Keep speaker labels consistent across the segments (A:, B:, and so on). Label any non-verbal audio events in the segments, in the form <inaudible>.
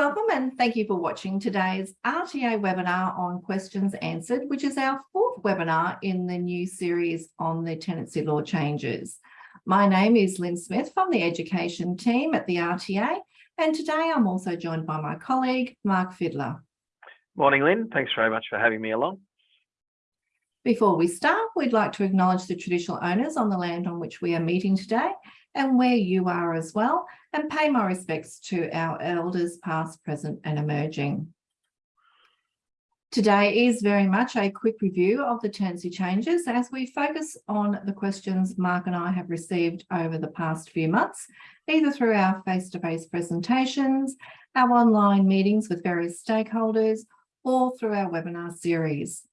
A: Welcome and thank you for watching today's RTA webinar on questions answered, which is our fourth webinar in the new series on the tenancy law changes. My name is Lynn Smith from the education team at the RTA, and today I'm also joined by my colleague, Mark Fiddler.
B: Morning, Lynn. Thanks very much for having me along.
A: Before we start, we'd like to acknowledge the traditional owners on the land on which we are meeting today and where you are as well, and pay my respects to our elders past, present and emerging. Today is very much a quick review of the tenancy changes as we focus on the questions Mark and I have received over the past few months, either through our face-to-face -face presentations, our online meetings with various stakeholders, or through our webinar series.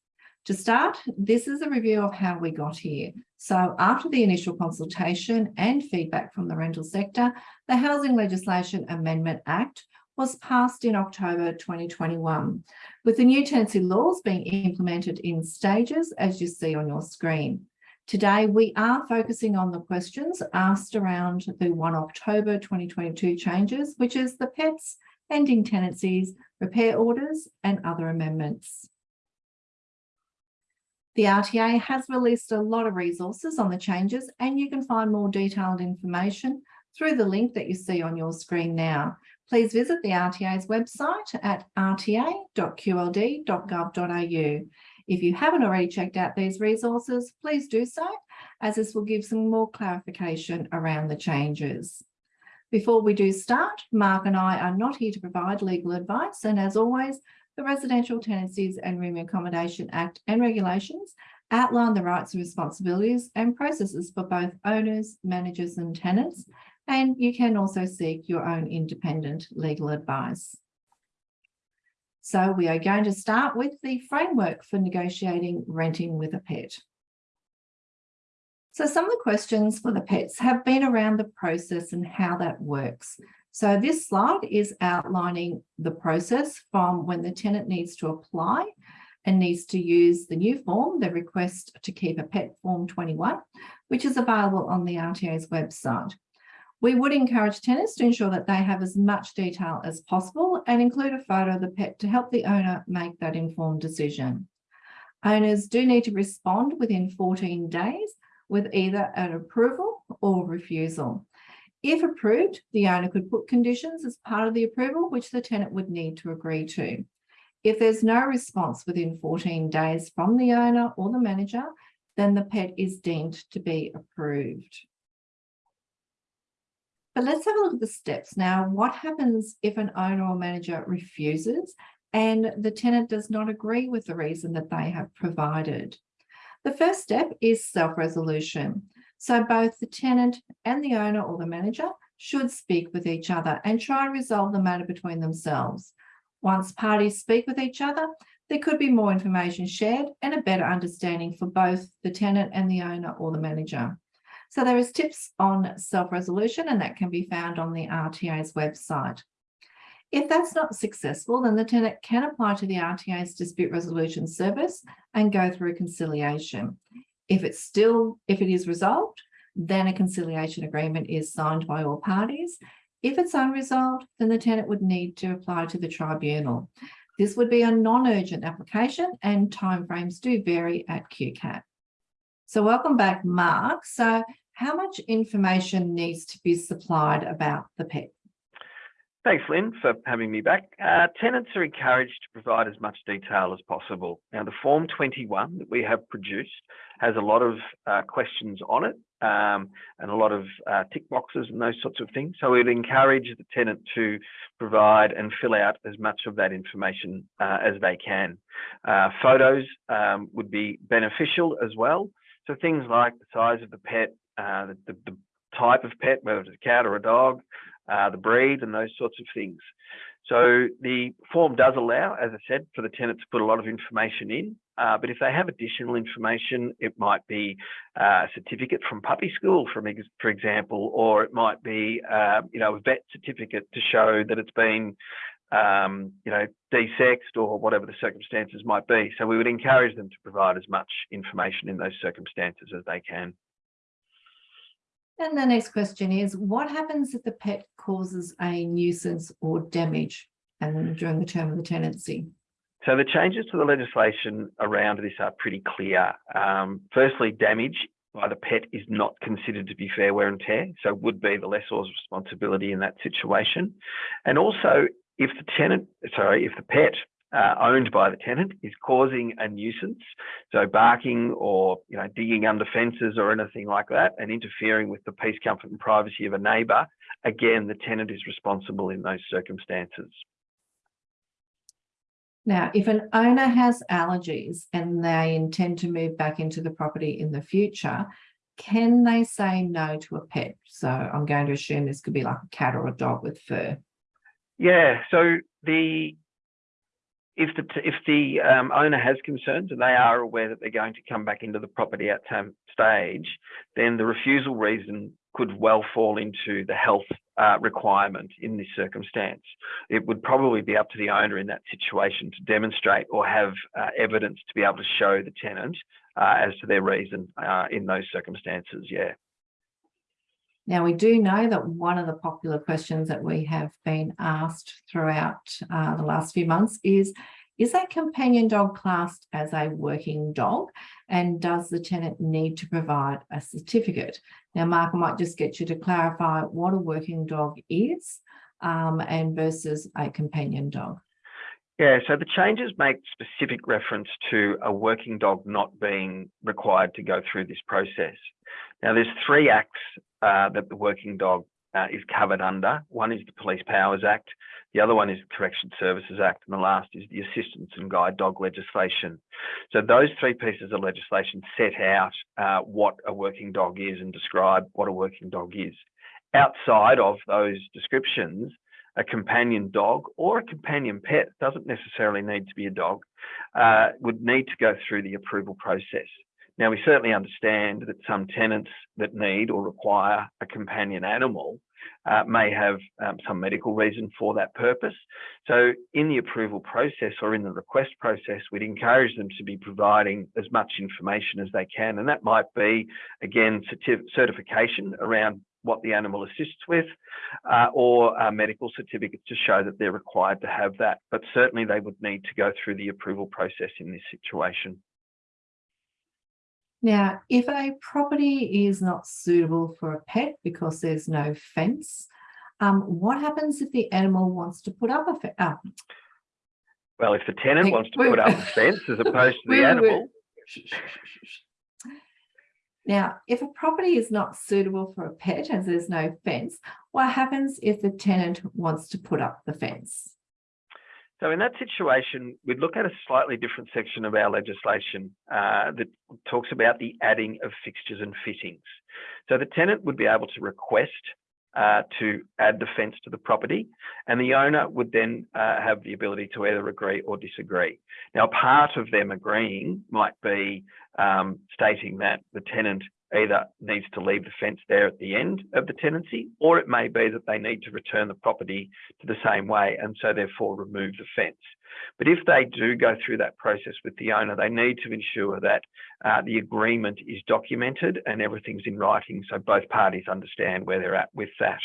A: To start, this is a review of how we got here. So after the initial consultation and feedback from the rental sector, the Housing Legislation Amendment Act was passed in October 2021, with the new tenancy laws being implemented in stages, as you see on your screen. Today, we are focusing on the questions asked around the 1 October 2022 changes, which is the PETs, ending tenancies, repair orders, and other amendments. The RTA has released a lot of resources on the changes and you can find more detailed information through the link that you see on your screen now. Please visit the RTA's website at rta.qld.gov.au. If you haven't already checked out these resources, please do so, as this will give some more clarification around the changes. Before we do start, Mark and I are not here to provide legal advice, and as always, the Residential Tenancies and Room Accommodation Act and regulations outline the rights and responsibilities and processes for both owners, managers and tenants, and you can also seek your own independent legal advice. So we are going to start with the framework for negotiating renting with a pet. So some of the questions for the pets have been around the process and how that works. So this slide is outlining the process from when the tenant needs to apply and needs to use the new form, the request to keep a pet form 21, which is available on the RTA's website. We would encourage tenants to ensure that they have as much detail as possible and include a photo of the pet to help the owner make that informed decision. Owners do need to respond within 14 days with either an approval or refusal. If approved, the owner could put conditions as part of the approval, which the tenant would need to agree to. If there's no response within 14 days from the owner or the manager, then the pet is deemed to be approved. But let's have a look at the steps. Now, what happens if an owner or manager refuses and the tenant does not agree with the reason that they have provided? The first step is self-resolution. So both the tenant and the owner or the manager should speak with each other and try and resolve the matter between themselves. Once parties speak with each other, there could be more information shared and a better understanding for both the tenant and the owner or the manager. So there is tips on self-resolution and that can be found on the RTA's website. If that's not successful, then the tenant can apply to the RTA's dispute resolution service and go through conciliation. If it's still, if it is resolved, then a conciliation agreement is signed by all parties. If it's unresolved, then the tenant would need to apply to the tribunal. This would be a non-urgent application and timeframes do vary at QCAT. So welcome back, Mark. So how much information needs to be supplied about the pet?
B: Thanks, Lynn, for having me back. Uh, tenants are encouraged to provide as much detail as possible. Now, the Form 21 that we have produced has a lot of uh, questions on it um, and a lot of uh, tick boxes and those sorts of things. So we'd encourage the tenant to provide and fill out as much of that information uh, as they can. Uh, photos um, would be beneficial as well. So things like the size of the pet, uh, the, the, the type of pet, whether it's a cat or a dog, uh, the breed and those sorts of things. So the form does allow, as I said, for the tenant to put a lot of information in, uh, but if they have additional information, it might be uh, a certificate from puppy school, from ex for example, or it might be, uh, you know, a vet certificate to show that it's been, um, you know, desexed or whatever the circumstances might be. So we would encourage them to provide as much information in those circumstances as they can.
A: And the next question is, what happens if the pet causes a nuisance or damage and during the term of the tenancy?
B: So the changes to the legislation around this are pretty clear. Um, firstly, damage by the pet is not considered to be fair wear and tear, so would be the lessor's responsibility in that situation. And also, if the tenant, sorry, if the pet uh, owned by the tenant is causing a nuisance, so barking or you know digging under fences or anything like that, and interfering with the peace, comfort, and privacy of a neighbour, again, the tenant is responsible in those circumstances.
A: Now, if an owner has allergies and they intend to move back into the property in the future, can they say no to a pet? So I'm going to assume this could be like a cat or a dog with fur.
B: Yeah, so the if the if the um, owner has concerns and they are aware that they're going to come back into the property at some stage, then the refusal reason could well fall into the health uh, requirement in this circumstance. It would probably be up to the owner in that situation to demonstrate or have uh, evidence to be able to show the tenant uh, as to their reason uh, in those circumstances. Yeah.
A: Now, we do know that one of the popular questions that we have been asked throughout uh, the last few months is, is that companion dog classed as a working dog? And does the tenant need to provide a certificate? Now, Mark, I might just get you to clarify what a working dog is um, and versus a companion dog.
B: Yeah, so the changes make specific reference to a working dog not being required to go through this process. Now, there's three acts uh, that the working dog uh, is covered under. One is the Police Powers Act, the other one is the Correction Services Act, and the last is the Assistance and Guide Dog legislation. So those three pieces of legislation set out uh, what a working dog is and describe what a working dog is. Outside of those descriptions, a companion dog or a companion pet doesn't necessarily need to be a dog, uh, would need to go through the approval process. Now, we certainly understand that some tenants that need or require a companion animal uh, may have um, some medical reason for that purpose. So in the approval process or in the request process, we'd encourage them to be providing as much information as they can. And that might be, again, certification around what the animal assists with uh, or uh, medical certificates to show that they're required to have that. But certainly they would need to go through the approval process in this situation.
A: Now, if a property is not suitable for a pet because there's no fence, um, what happens if the animal wants to put up a fence? Oh.
B: Well, if the tenant wants to put up a <laughs> fence as opposed to the animal.
A: Now, if a property is not suitable for a pet as there's no fence, what happens if the tenant wants to put up the fence?
B: So in that situation, we'd look at a slightly different section of our legislation uh, that talks about the adding of fixtures and fittings. So the tenant would be able to request uh, to add the fence to the property, and the owner would then uh, have the ability to either agree or disagree. Now, part of them agreeing might be um, stating that the tenant either needs to leave the fence there at the end of the tenancy, or it may be that they need to return the property to the same way and so therefore remove the fence. But if they do go through that process with the owner, they need to ensure that uh, the agreement is documented and everything's in writing so both parties understand where they're at with that.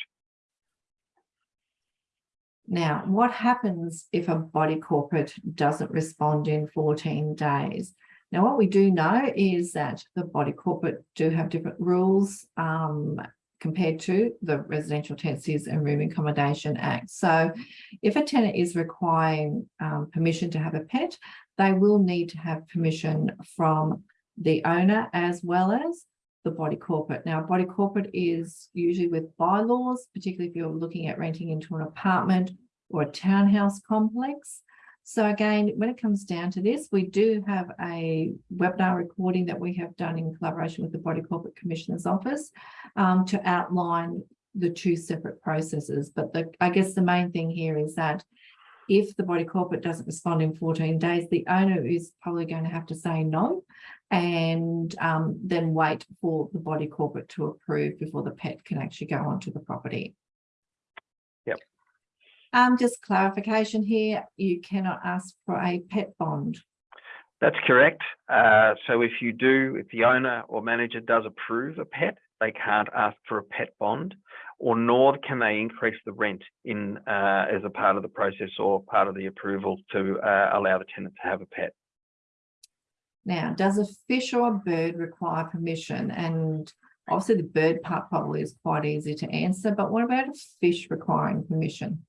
A: Now, what happens if a body corporate doesn't respond in 14 days? Now, what we do know is that the body corporate do have different rules um, compared to the Residential Tenancies and Room Accommodation Act. So if a tenant is requiring um, permission to have a pet, they will need to have permission from the owner as well as the body corporate. Now, body corporate is usually with bylaws, particularly if you're looking at renting into an apartment or a townhouse complex. So again, when it comes down to this, we do have a webinar recording that we have done in collaboration with the Body Corporate Commissioner's Office um, to outline the two separate processes. But the, I guess the main thing here is that if the body corporate doesn't respond in 14 days, the owner is probably going to have to say no and um, then wait for the body corporate to approve before the pet can actually go onto the property. Um, just clarification here, you cannot ask for a pet bond.
B: That's correct. Uh, so if you do, if the owner or manager does approve a pet, they can't ask for a pet bond. or nor can they increase the rent in uh, as a part of the process or part of the approval to uh, allow the tenant to have a pet.
A: Now, does a fish or a bird require permission? And obviously the bird part probably is quite easy to answer, but what about a fish requiring permission?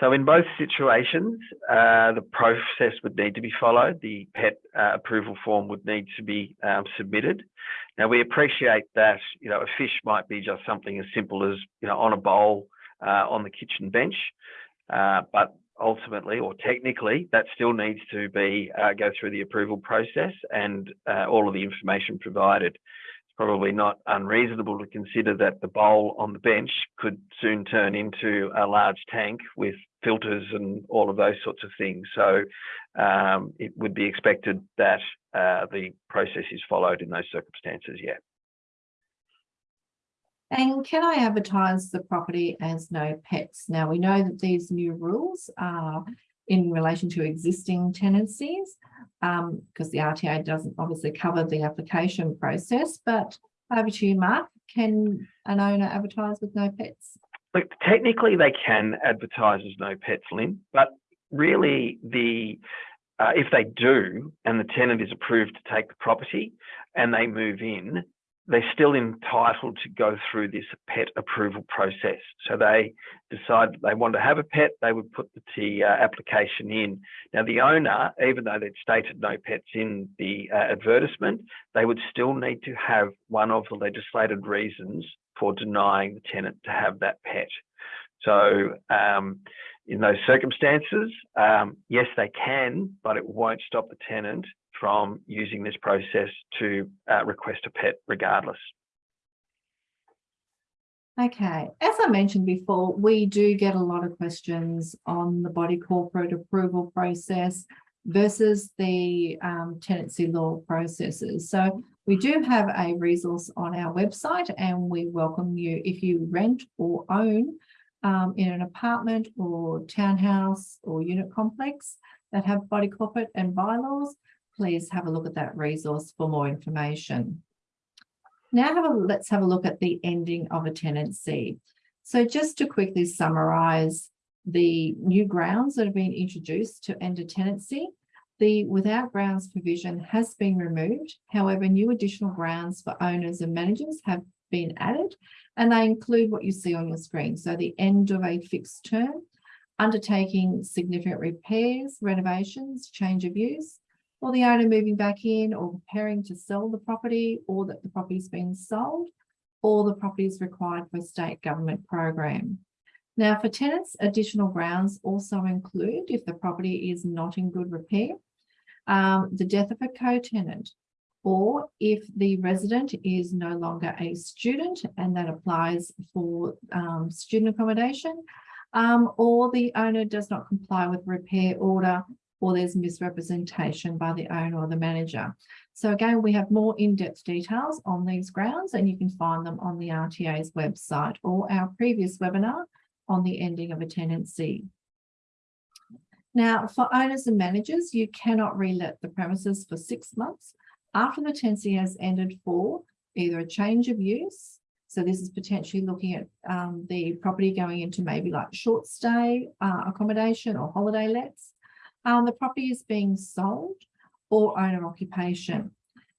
B: So in both situations, uh, the process would need to be followed. The pet uh, approval form would need to be um, submitted. Now we appreciate that you know a fish might be just something as simple as you know on a bowl uh, on the kitchen bench, uh, but ultimately or technically that still needs to be uh, go through the approval process and uh, all of the information provided probably not unreasonable to consider that the bowl on the bench could soon turn into a large tank with filters and all of those sorts of things. So um, it would be expected that uh, the process is followed in those circumstances, yeah.
A: And can I advertise the property as no pets? Now we know that these new rules are in relation to existing tenancies um, because the RTA doesn't obviously cover the application process, but over to you, Mark. Can an owner advertise with no pets?
B: Look, technically they can advertise as no pets, Lynn, but really the uh, if they do and the tenant is approved to take the property and they move in, they're still entitled to go through this pet approval process. So they decide they want to have a pet, they would put the uh, application in. Now the owner, even though they'd stated no pets in the uh, advertisement, they would still need to have one of the legislated reasons for denying the tenant to have that pet. So um, in those circumstances, um, yes, they can, but it won't stop the tenant from using this process to uh, request a pet regardless.
A: Okay, as I mentioned before, we do get a lot of questions on the body corporate approval process versus the um, tenancy law processes. So we do have a resource on our website and we welcome you if you rent or own um, in an apartment or townhouse or unit complex that have body corporate and bylaws, please have a look at that resource for more information. Now have a, let's have a look at the ending of a tenancy. So just to quickly summarize the new grounds that have been introduced to end a tenancy, the without grounds provision has been removed. However, new additional grounds for owners and managers have been added and they include what you see on your screen. So the end of a fixed term, undertaking significant repairs, renovations, change of use, or the owner moving back in or preparing to sell the property or that the property's been sold or the property is required for state government program. Now for tenants, additional grounds also include if the property is not in good repair, um, the death of a co-tenant, or if the resident is no longer a student and that applies for um, student accommodation, um, or the owner does not comply with repair order or there's misrepresentation by the owner or the manager. So again, we have more in-depth details on these grounds and you can find them on the RTA's website or our previous webinar on the ending of a tenancy. Now, for owners and managers, you cannot relet the premises for six months after the tenancy has ended for either a change of use. So this is potentially looking at um, the property going into maybe like short stay uh, accommodation or holiday lets, um, the property is being sold or owner occupation.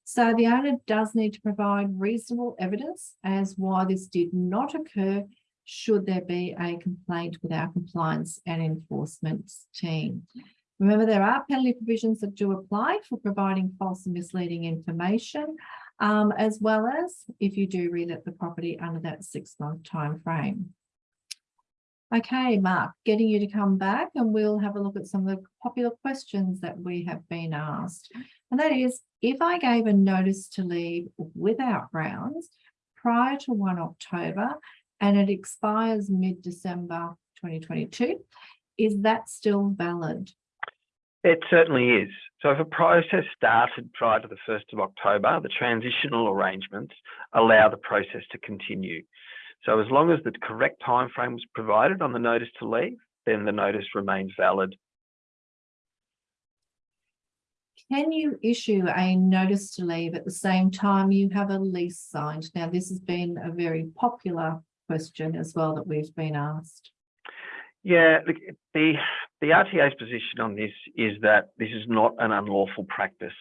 A: So the owner does need to provide reasonable evidence as why this did not occur should there be a complaint with our compliance and enforcement team. Remember, there are penalty provisions that do apply for providing false and misleading information, um, as well as if you do relet the property under that six month time frame. Okay, Mark, getting you to come back and we'll have a look at some of the popular questions that we have been asked. And that is, if I gave a notice to leave without grounds prior to 1 October and it expires mid-December 2022, is that still valid?
B: It certainly is. So if a process started prior to the 1st of October, the transitional arrangements allow the process to continue. So as long as the correct time frame was provided on the notice to leave, then the notice remains valid.
A: Can you issue a notice to leave at the same time you have a lease signed? Now, this has been a very popular question as well that we've been asked.
B: Yeah, the the RTA's position on this is that this is not an unlawful practice.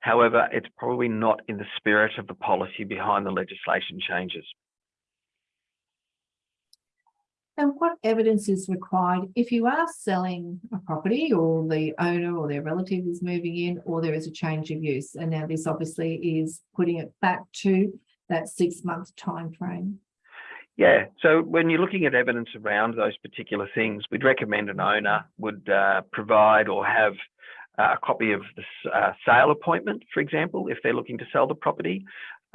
B: However, it's probably not in the spirit of the policy behind the legislation changes.
A: And what evidence is required if you are selling a property or the owner or their relative is moving in or there is a change of use? And now this obviously is putting it back to that six month time frame.
B: Yeah, so when you're looking at evidence around those particular things, we'd recommend an owner would uh, provide or have uh, a copy of the uh, sale appointment, for example, if they're looking to sell the property.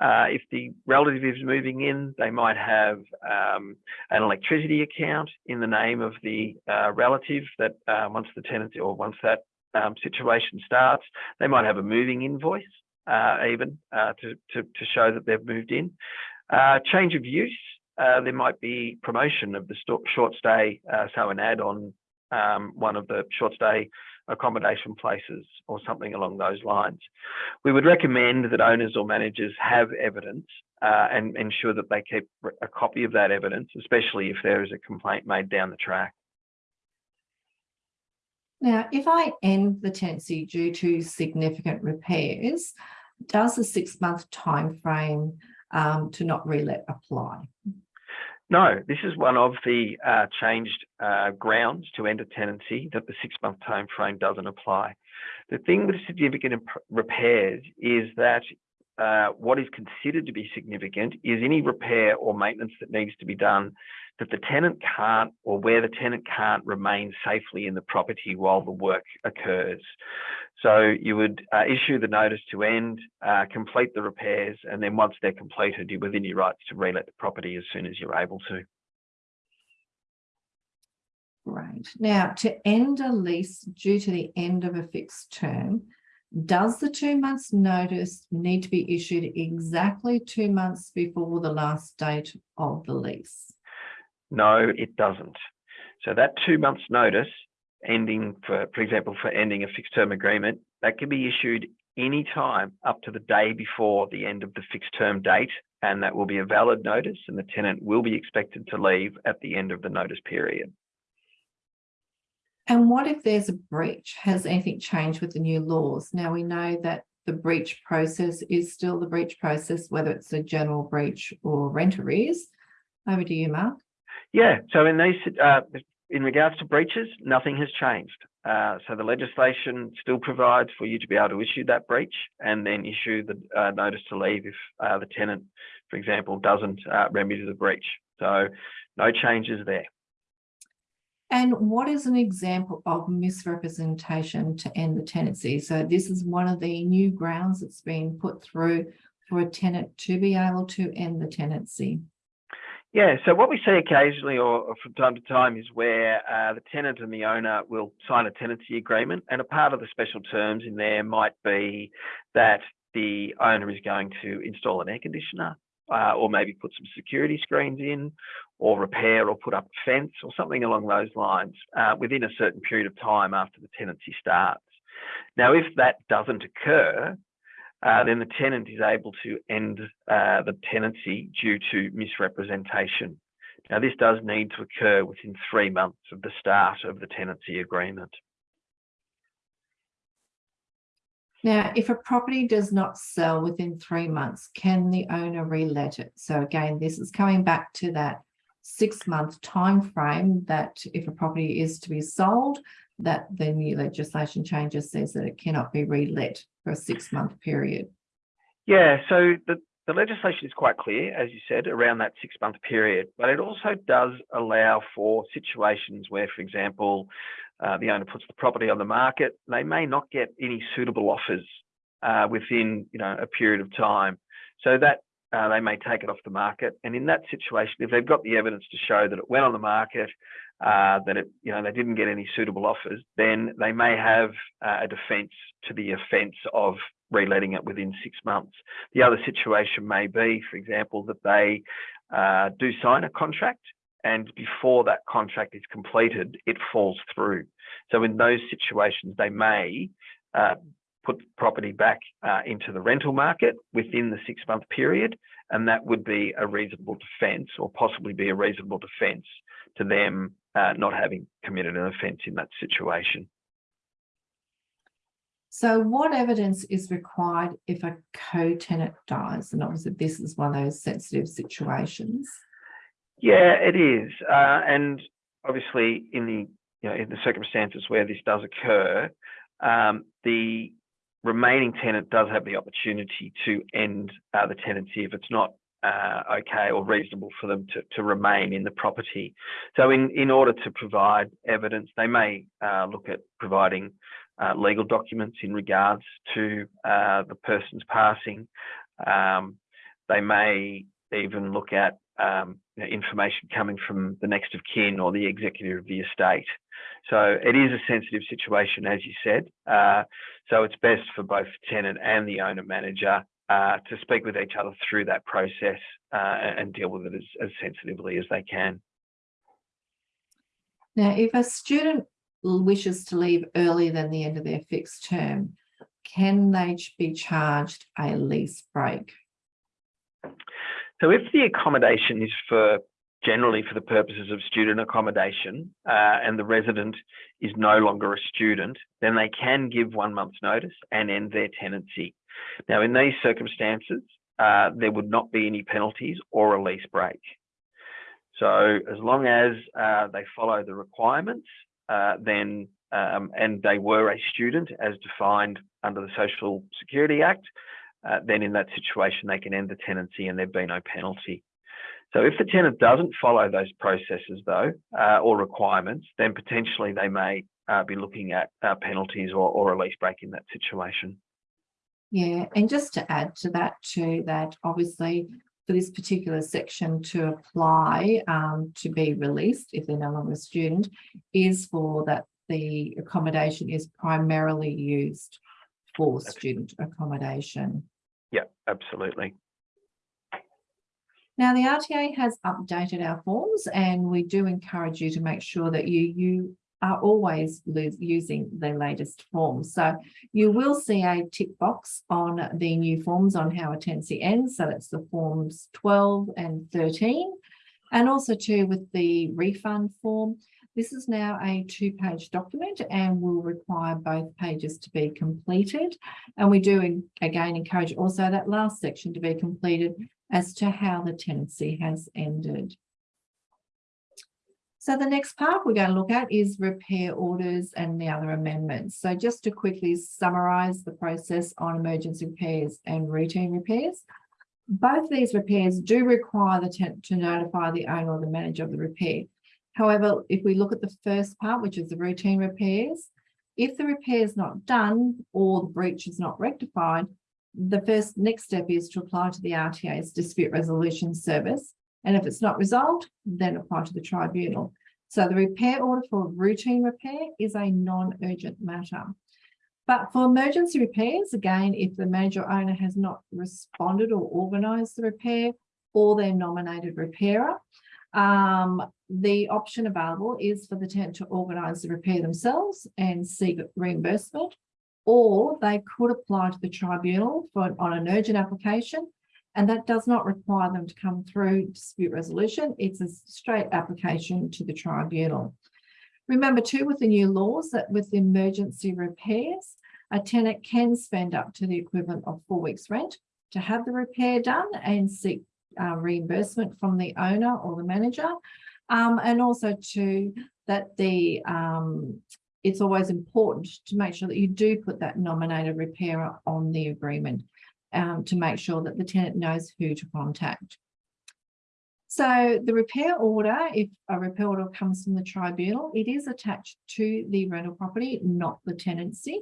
B: Uh, if the relative is moving in, they might have um, an electricity account in the name of the uh, relative that uh, once the tenant or once that um, situation starts, they might have a moving invoice even to, to, to, show that they've moved in. change of use, uh, there might be promotion of the short stay, uh, so an ad on um, one of the short stay accommodation places or something along those lines. We would recommend that owners or managers have evidence uh, and ensure that they keep a copy of that evidence, especially if there is a complaint made down the track.
A: Now, if I end the tenancy due to significant repairs, does the six month time frame um, to not relet apply?
B: No, this is one of the uh, changed uh, grounds to end a tenancy that the six month time frame doesn't apply. The thing with significant repairs is that uh, what is considered to be significant is any repair or maintenance that needs to be done that the tenant can't or where the tenant can't remain safely in the property while the work occurs. So you would uh, issue the notice to end, uh, complete the repairs, and then once they're completed, you're within your rights to relet the property as soon as you're able to.
A: Right. Now, to end a lease due to the end of a fixed term, does the two months notice need to be issued exactly two months before the last date of the lease?
B: No, it doesn't. So that two months notice ending for, for example, for ending a fixed term agreement, that can be issued any time up to the day before the end of the fixed term date. And that will be a valid notice and the tenant will be expected to leave at the end of the notice period.
A: And what if there's a breach? Has anything changed with the new laws? Now we know that the breach process is still the breach process, whether it's a general breach or rent arrears. Over to you, Mark.
B: Yeah, so in these, uh, in regards to breaches, nothing has changed. Uh, so the legislation still provides for you to be able to issue that breach and then issue the uh, notice to leave if uh, the tenant, for example, doesn't uh, remedy the breach. So no changes there.
A: And what is an example of misrepresentation to end the tenancy? So this is one of the new grounds that's been put through for a tenant to be able to end the tenancy.
B: Yeah, so what we see occasionally or, from time to time is where uh, the tenant and the owner will sign a tenancy agreement and a part of the special terms in there might be that the owner is going to install an air conditioner uh, or maybe put some security screens in or repair or put up a fence or something along those lines uh, within a certain period of time after the tenancy starts. Now, if that doesn't occur, uh, then the tenant is able to end uh, the tenancy due to misrepresentation. Now, this does need to occur within three months of the start of the tenancy agreement.
A: Now, if a property does not sell within three months, can the owner relet it? So again, this is coming back to that six month time frame that if a property is to be sold, that the new legislation changes says that it cannot be relet for a six month period.
B: Yeah, so the, the legislation is quite clear, as you said, around that six month period, but it also does allow for situations where, for example, uh, the owner puts the property on the market, they may not get any suitable offers uh, within you know a period of time. So that uh, they may take it off the market. And in that situation, if they've got the evidence to show that it went on the market, uh, that it, you know, they didn't get any suitable offers, then they may have uh, a defence to the offence of reletting it within six months. The other situation may be, for example, that they uh, do sign a contract and before that contract is completed, it falls through. So in those situations, they may uh, put the property back uh, into the rental market within the six month period. And that would be a reasonable defence or possibly be a reasonable defence to them uh, not having committed an offence in that situation.
A: So what evidence is required if a co-tenant dies? And obviously this is one of those sensitive situations.
B: Yeah, it is. Uh, and obviously in the you know in the circumstances where this does occur, um, the remaining tenant does have the opportunity to end uh, the tenancy if it's not uh, okay or reasonable for them to, to remain in the property. So in, in order to provide evidence, they may uh, look at providing uh, legal documents in regards to uh, the person's passing. Um, they may even look at um, you know, information coming from the next of kin or the executor of the estate. So it is a sensitive situation, as you said. Uh, so it's best for both tenant and the owner manager uh, to speak with each other through that process uh, and deal with it as, as sensitively as they can.
A: Now, if a student wishes to leave earlier than the end of their fixed term, can they be charged a lease break?
B: So if the accommodation is for generally for the purposes of student accommodation uh, and the resident is no longer a student, then they can give one month's notice and end their tenancy. Now, in these circumstances, uh, there would not be any penalties or a lease break. So as long as uh, they follow the requirements, uh, then um, and they were a student as defined under the Social Security Act, uh, then in that situation they can end the tenancy and there'd be no penalty. So if the tenant doesn't follow those processes though, uh, or requirements, then potentially they may uh, be looking at uh, penalties or, or a lease break in that situation.
A: Yeah, and just to add to that too, that obviously for this particular section to apply um, to be released if they're no longer a student is for that the accommodation is primarily used for student accommodation.
B: Yeah, absolutely.
A: Now the RTA has updated our forms and we do encourage you to make sure that you, you are always using the latest forms. So you will see a tick box on the new forms on how a tenancy ends. So that's the forms 12 and 13. And also too with the refund form, this is now a two-page document and will require both pages to be completed. And we do again encourage also that last section to be completed as to how the tenancy has ended. So the next part we're going to look at is repair orders and the other amendments. So just to quickly summarise the process on emergency repairs and routine repairs. Both these repairs do require the tenant to notify the owner or the manager of the repair. However, if we look at the first part, which is the routine repairs, if the repair is not done or the breach is not rectified, the first next step is to apply to the RTA's dispute resolution service. And if it's not resolved, then apply to the tribunal. So the repair order for routine repair is a non-urgent matter. But for emergency repairs, again, if the manager owner has not responded or organised the repair or their nominated repairer, um, the option available is for the tenant to organise the repair themselves and seek reimbursement or they could apply to the tribunal for on an urgent application and that does not require them to come through dispute resolution. It's a straight application to the tribunal. Remember too with the new laws that with emergency repairs, a tenant can spend up to the equivalent of four weeks rent to have the repair done and seek uh, reimbursement from the owner or the manager. Um, and also to that the um, it's always important to make sure that you do put that nominated repairer on the agreement um, to make sure that the tenant knows who to contact. So the repair order, if a repair order comes from the tribunal, it is attached to the rental property, not the tenancy.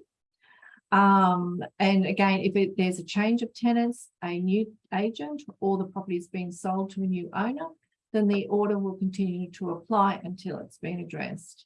A: Um, and again, if it, there's a change of tenants, a new agent, or the property is being sold to a new owner, then the order will continue to apply until it's been addressed.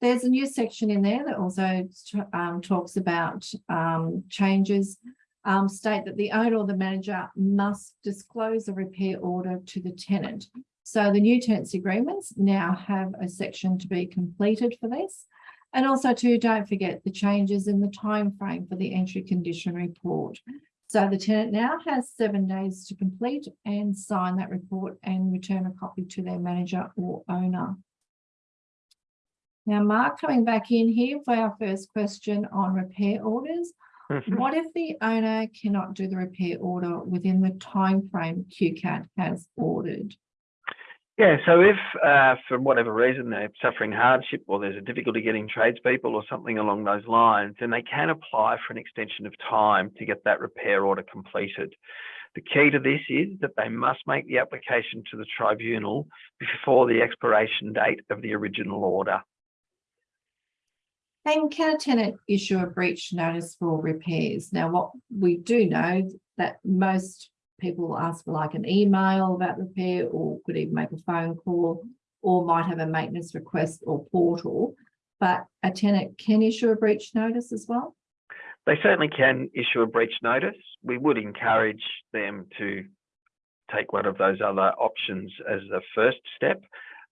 A: There's a new section in there that also um, talks about um, changes um, state that the owner or the manager must disclose a repair order to the tenant. So the new tenancy agreements now have a section to be completed for this. And also too, don't forget the changes in the time frame for the entry condition report. So the tenant now has seven days to complete and sign that report and return a copy to their manager or owner. Now, Mark, coming back in here for our first question on repair orders.
B: Mhm.
A: What if the owner cannot do the repair order within the time frame QCAT has ordered?
B: Yeah, so if uh, for whatever reason they're suffering hardship or there's a difficulty getting tradespeople or something along those lines, then they can apply for an extension of time to get that repair order completed. The key to this is that they must make the application to the tribunal before the expiration date of the original order.
A: And can a tenant issue a breach notice for repairs? Now, what we do know that most people ask for like an email about repair or could even make a phone call or might have a maintenance request or portal. But a tenant can issue a breach notice as well.
B: They certainly can issue a breach notice. We would encourage them to take one of those other options as a first step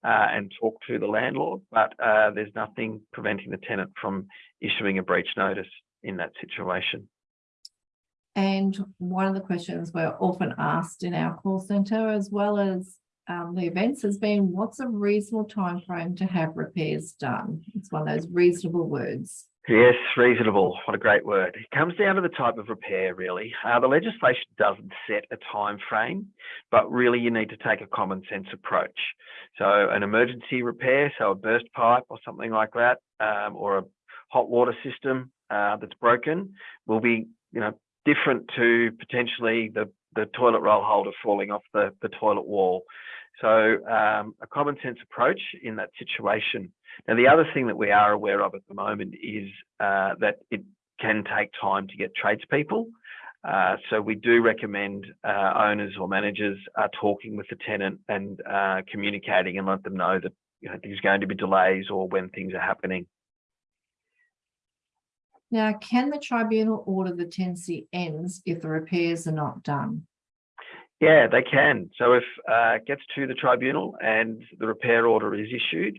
B: uh, and talk to the landlord, but uh, there's nothing preventing the tenant from issuing a breach notice in that situation.
A: And one of the questions we're often asked in our call centre, as well as um, the events, has been what's a reasonable time frame to have repairs done? It's one of those reasonable words.
B: Yes, reasonable. What a great word. It comes down to the type of repair, really. Uh, the legislation doesn't set a time frame, but really you need to take a common sense approach. So an emergency repair, so a burst pipe or something like that, um, or a hot water system uh, that's broken, will be, you know, different to potentially the the toilet roll holder falling off the, the toilet wall. So um, a common sense approach in that situation. Now, the other thing that we are aware of at the moment is uh, that it can take time to get tradespeople. Uh, so we do recommend uh, owners or managers are talking with the tenant and uh, communicating and let them know that you know, there's going to be delays or when things are happening.
A: Now, can the tribunal order the tenancy ends if the repairs are not done?
B: Yeah, they can. So if uh, it gets to the tribunal and the repair order is issued,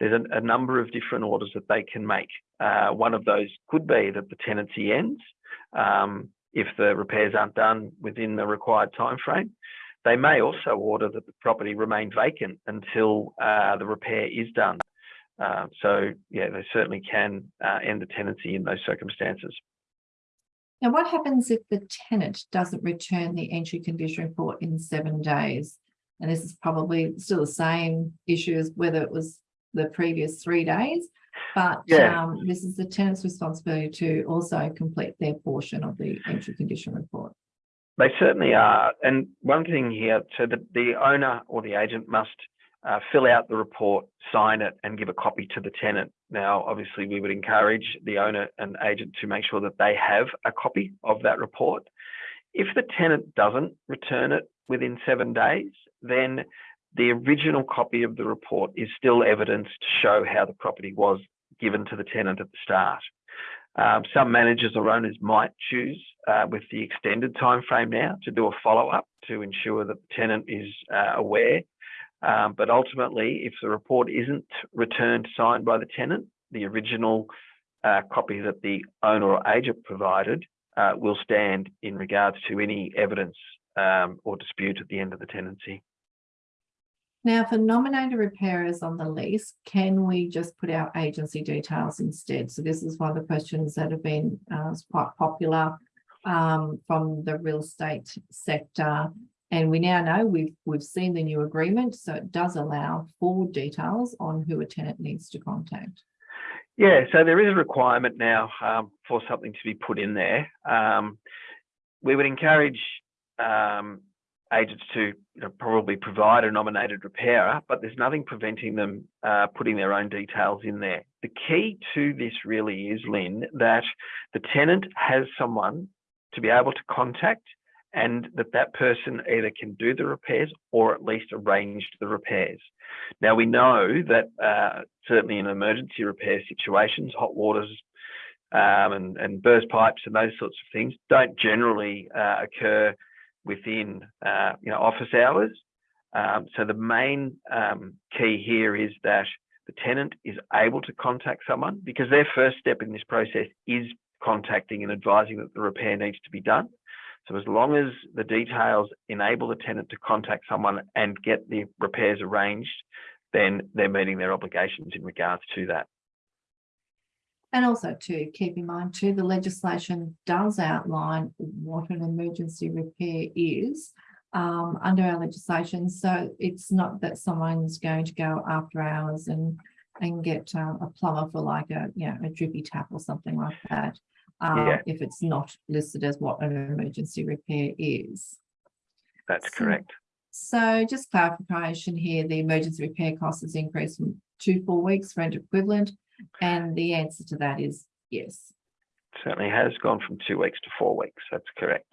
B: there's a, a number of different orders that they can make. Uh, one of those could be that the tenancy ends um, if the repairs aren't done within the required time frame. They may also order that the property remain vacant until uh, the repair is done. Uh, so yeah, they certainly can uh, end the tenancy in those circumstances.
A: Now, what happens if the tenant doesn't return the entry condition report in seven days? And this is probably still the same issue as whether it was the previous three days. But
B: Yeah.
A: um, this is the tenant's responsibility to also complete their portion of the entry condition report.
B: They certainly are. And one thing here, so that the owner or the agent must uh, fill out the report, sign it, and give a copy to the tenant. Now, obviously, we would encourage the owner and agent to make sure that they have a copy of that report. If the tenant doesn't return it within seven days, then the original copy of the report is still evidence to show how the property was given to the tenant at the start. Um, some managers or owners might choose, uh, with the extended time frame now, to do a follow up to ensure that the tenant is uh, aware. Um, but ultimately, if the report isn't returned signed by the tenant, the original uh, copy that the owner or agent provided uh, will stand in regards to any evidence um, or dispute at the end of the tenancy.
A: Now, for nominated repairers on the lease, can we just put our agency details instead? So this is one of the questions that have been uh, quite popular um, from the real estate sector. And we now know we've we've seen the new agreement, so it does allow full details on who a tenant needs to contact.
B: Yeah, so there is a requirement now um, for something to be put in there. Um, we would encourage um, agents to you know, probably provide a nominated repairer, but there's nothing preventing them uh, putting their own details in there. The key to this really is, Lynn, that the tenant has someone to be able to contact and that that person either can do the repairs or at least arrange the repairs. Now we know that uh, certainly in emergency repair situations, hot waters um, and, and burst pipes and those sorts of things don't generally uh, occur within uh, you know office hours. Um, so the main um, key here is that the tenant is able to contact someone because their first step in this process is contacting and advising that the repair needs to be done. So as long as the details enable the tenant to contact someone and get the repairs arranged, then they're meeting their obligations in regards to that.
A: And also to keep in mind too, the legislation does outline what an emergency repair is um, under our legislation. So it's not that someone's going to go after hours and and get um, a plumber for like a, you know, a drippy tap or something like that. Um,
B: Yeah.
A: if it's not listed as what an emergency repair is.
B: That's
A: So-
B: correct.
A: So just clarification here, the emergency repair cost has increased from two, four weeks rent equivalent. And the answer to that is yes.
B: Certainly has gone from two weeks to four weeks. That's correct.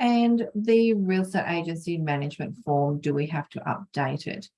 A: And the real estate agency management form, do we have to update it?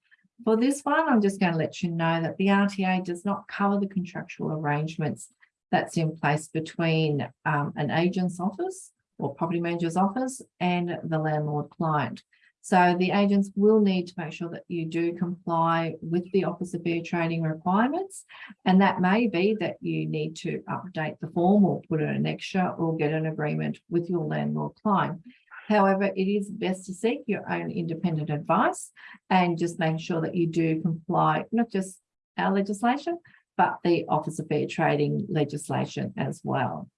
A: For this one, I'm just going to let you know that the RTA does not cover the contractual arrangements that's in place between um, an agent's office or property manager's office and the landlord client. So the agents will need to make sure that you do comply with the Office of Fair Trading requirements. And that may be that you need to update the form or put in an extra or get an agreement with your landlord client. However, it is best to seek your own independent advice and just make sure that you do comply, not just our legislation, but the Office of Fair Trading legislation as well.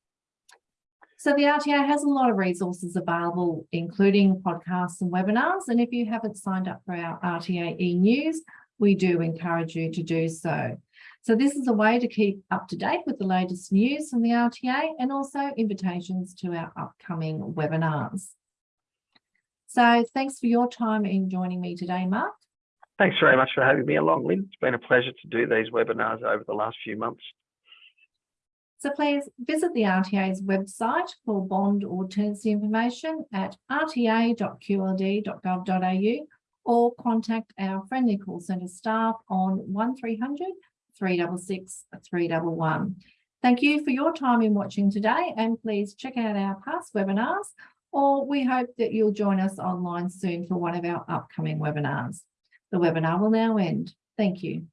A: So the RTA has a lot of resources available, including podcasts and webinars. And if you haven't signed up for our RTA e-news, we do encourage you to do so. So this is a way to keep up to date with the latest news from the RTA and also invitations to our upcoming webinars. So thanks for your time in joining me today, Mark.
B: Thanks very much for having me along, Lynn. It's been a pleasure to do these webinars over the last few months.
A: So please visit the RTA's website for bond or tenancy information at rta.qld.gov.au or contact our friendly call centre staff on 1300 366 311. Thank you for your time in watching today and please check out our past webinars or we hope that you'll join us online soon for one of our upcoming webinars. The webinar will now end. Thank you.